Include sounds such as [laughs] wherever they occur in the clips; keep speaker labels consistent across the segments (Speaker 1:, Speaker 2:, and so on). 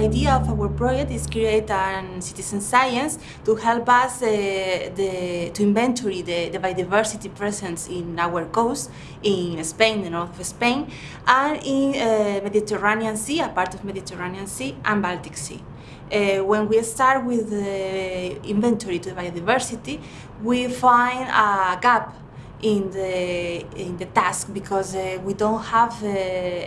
Speaker 1: idea of our project is create an citizen science to help us uh, the, to inventory the, the biodiversity presence in our coast, in Spain, the north of Spain, and in uh, Mediterranean Sea, a part of Mediterranean Sea, and Baltic Sea. Uh, when we start with the inventory to biodiversity, we find a gap in the in the task because uh, we don't have uh,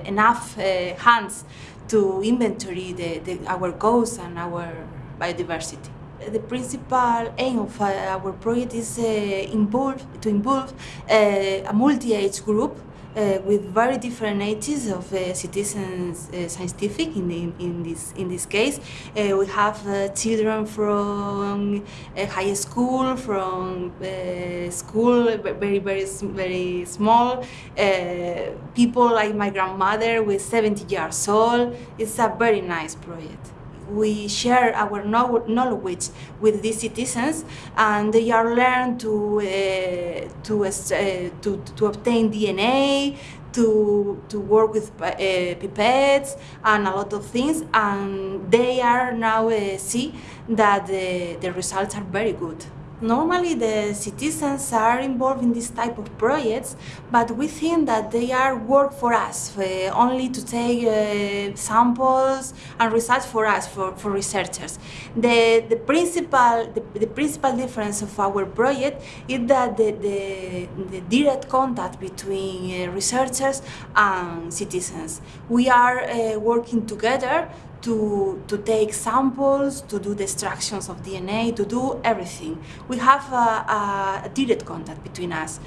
Speaker 1: enough uh, hands to inventory the, the, our goals and our biodiversity. The principal aim of uh, our project is uh, involve, to involve a multi-age group uh, with very different ages of uh, citizens uh, scientific in, in, in, this in this case. Uh, we have uh, children from uh, high school from school very very very small. People like my grandmother with 70 years old. It's a very nice project we share our knowledge with these citizens and they are learned to, uh, to, uh, to, to obtain DNA, to, to work with uh, pipettes and a lot of things and they are now uh, see that the, the results are very good. Normally the citizens are involved in this type of projects, but we think that they are work for us, uh, only to take uh, samples and research for us, for, for researchers. The, the, principal, the, the principal difference of our project is that the, the, the direct contact between uh, researchers and citizens. We are uh, working together to, to take samples, to do the extractions of DNA, to do everything. We have a, a direct contact between us.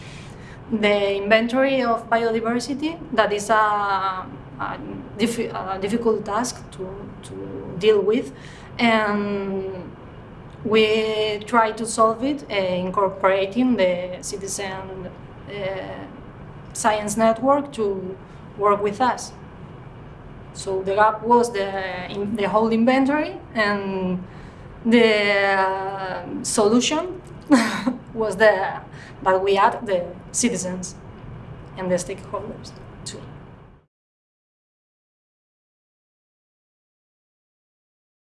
Speaker 2: The inventory of biodiversity, that is a, a, a difficult task to, to deal with, and we try to solve it uh, incorporating the citizen uh, science network to work with us. So the gap was the, the whole inventory and the uh, solution [laughs] was the, that we add the citizens and the stakeholders too.